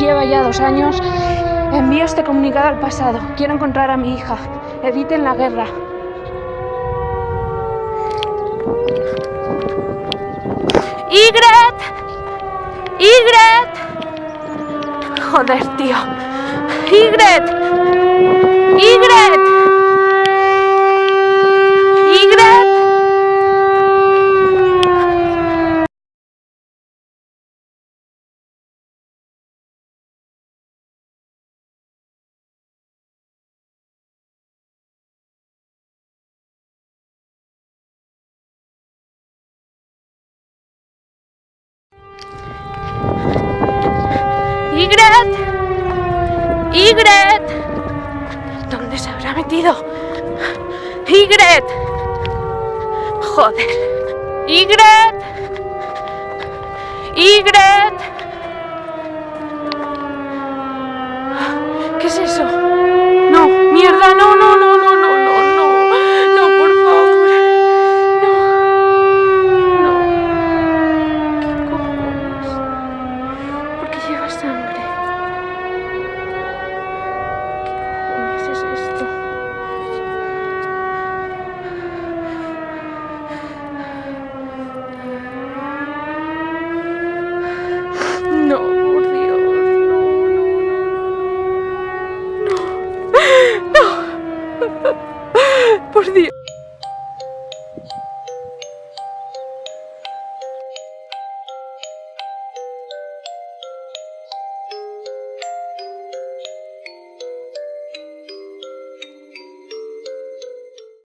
ya dos años. Envío este comunicado al pasado. Quiero encontrar a mi hija. Eviten la guerra. ¡Ygret! ¡Ygret! Joder, tío. ¡Ygret! ¡Ygret! ¡Igret! ¡Igret! ¿Dónde se habrá metido? ¡Igret! Joder. ¡Igret! ¡Igret! ¿Qué es eso? por dia.